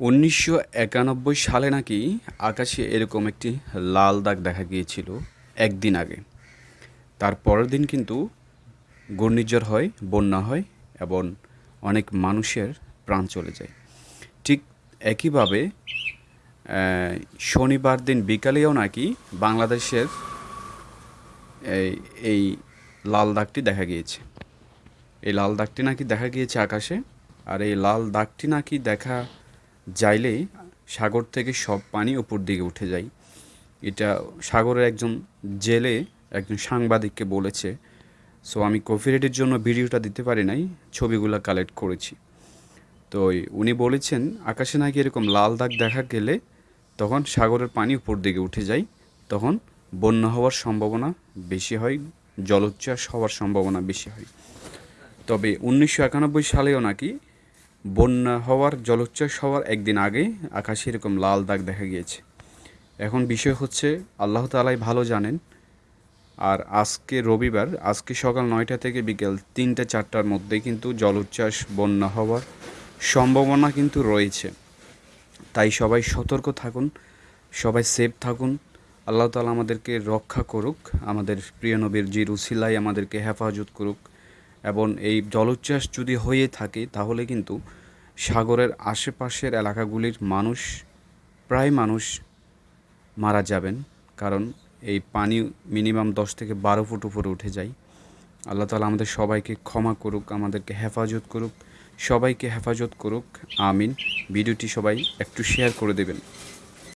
উনিশশো একানব্বই সালে নাকি আকাশে এরকম একটি লাল দাগ দেখা গিয়েছিল একদিন আগে। তার পরের দিন কিন্তু ঘূর্ণিঝড় হয়, বন্যা হয় এবং অনেক মানুষের প্রাণ চলে যায়। ঠিক একইভাবে শনিবার দিন বিকালেও নাকি বাংলাদেশের এই এই লাল দাগটি দেখা গিয়েছে। এই লাল দাগটি নাকি দেখা গিয়েছে আকাশে, আর এই লাল দাগটি নাকি দেখা যাইলেই সাগর থেকে সব পানি উপর দিকে উঠে যায়। এটা সাগরের একজন জেলে একজন সাংবাদিককে বলেছে সো আমি কপিরাইটের জন্য ভিডিওটা দিতে পারি নাই, ছবিগুলো কালেক্ট করেছি। তো উনি বলেছেন, আকাশে নাকি এরকম লাল দাগ দেখা গেলে তখন সাগরের পানি উপর দিকে উঠে যায়, তখন বন্যা হওয়ার সম্ভাবনা বেশি হয়, জলোচ্ছ্বাস হওয়ার সম্ভাবনা বেশি হয়। তবে উনিশশো একানব্বই সালেও নাকি বন্যা হওয়ার, জলোচ্ছ্বাস হওয়ার একদিন আগে আকাশে এরকম লাল দাগ দেখা গিয়েছে। এখন বিষয় হচ্ছে, আল্লাহ তালাই ভালো জানেন। আর আজকে রবিবার, আজকে সকাল নয়টা থেকে বিকেল তিনটে, চারটার মধ্যে কিন্তু জলোচ্ছ্বাস, বন্যা হওয়ার সম্ভাবনা কিন্তু রয়েছে। তাই সবাই সতর্ক থাকুন, সবাই সেফ থাকুন। আল্লাহ তালা আমাদেরকে রক্ষা করুক, আমাদের প্রিয় নবীর জির উসিলাই আমাদেরকে হেফাজত করুক। এবং এই জলোচ্ছ্বাস যদি হয়ে থাকে, তাহলে কিন্তু সাগরের আশেপাশের এলাকাগুলির মানুষ, প্রায় মানুষ মারা যাবেন। কারণ এই পানি মিনিমাম দশ থেকে বারো ফুট উপরে উঠে যায়। আল্লাহ তালা আমাদের সবাইকে ক্ষমা করুক, আমাদেরকে হেফাজত করুক। সবাইকে হেফাজত করুক। আমিন। ভিডিওটি সবাই একটু শেয়ার করে দেবেন।